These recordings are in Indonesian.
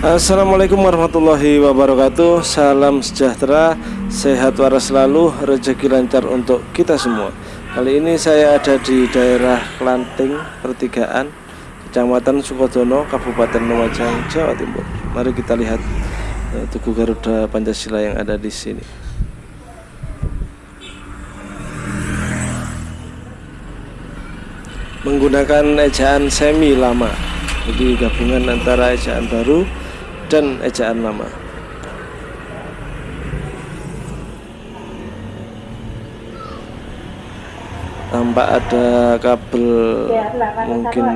Assalamualaikum warahmatullahi wabarakatuh. Salam sejahtera Sehat waras selalu Rezeki lancar untuk kita semua. Kali ini saya ada di daerah Klanting Pertigaan Kecamatan Sukodono Kabupaten Lumajang Jawa Timur. Mari kita lihat uh, Tugu Garuda Pancasila yang ada di sini Menggunakan ejaan semi lama. Jadi gabungan antara ejaan baru dan ejaan lama. Tampak ada kabel mungkin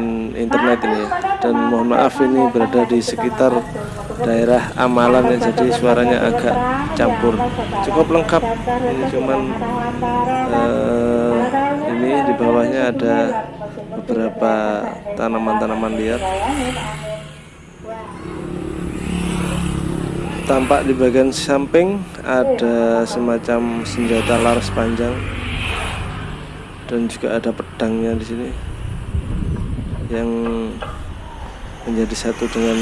internet ini ya. Dan mohon maaf ini berada di sekitar daerah amalan ya jadi suaranya agak campur. Cukup lengkap. Ini cuman uh, ini di bawahnya ada beberapa tanaman-tanaman liar tampak di bagian samping ada semacam senjata laras panjang dan juga ada pedangnya di sini yang menjadi satu dengan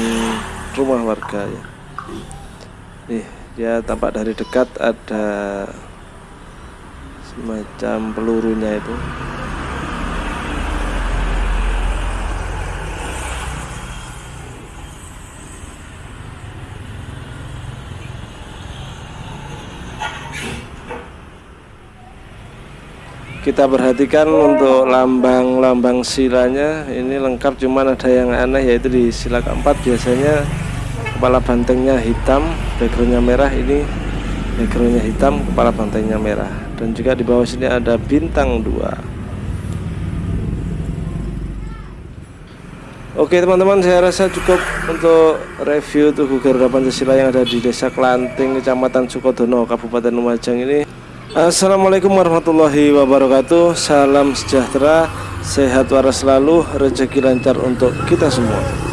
rumah warga ya. Nih, ya tampak dari dekat ada semacam pelurunya itu. Kita perhatikan untuk lambang-lambang silanya. Ini lengkap cuman ada yang aneh yaitu di sila keempat. Biasanya kepala bantengnya hitam backgroundnya merah. Ini backgroundnya hitam kepala bantengnya merah. Dan juga di bawah sini ada bintang dua. Oke teman-teman saya rasa cukup untuk review Tugu Garuda Pancasila yang ada di desa Klanting Kecamatan Sukodono Kabupaten Lumajang ini Assalamualaikum warahmatullahi wabarakatuh. Salam sejahtera Sehat waras selalu Rezeki lancar untuk kita semua